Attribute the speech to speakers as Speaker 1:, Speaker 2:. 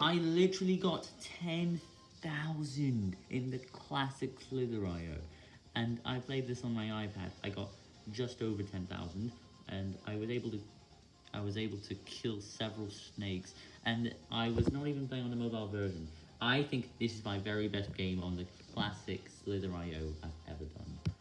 Speaker 1: I literally got 10,000 in the classic Slither.io, and I played this on my iPad. I got just over 10,000, and I was able to I was able to kill several snakes, and I was not even playing on the mobile version. I think this is my very best game on the classic Slither.io I've ever done.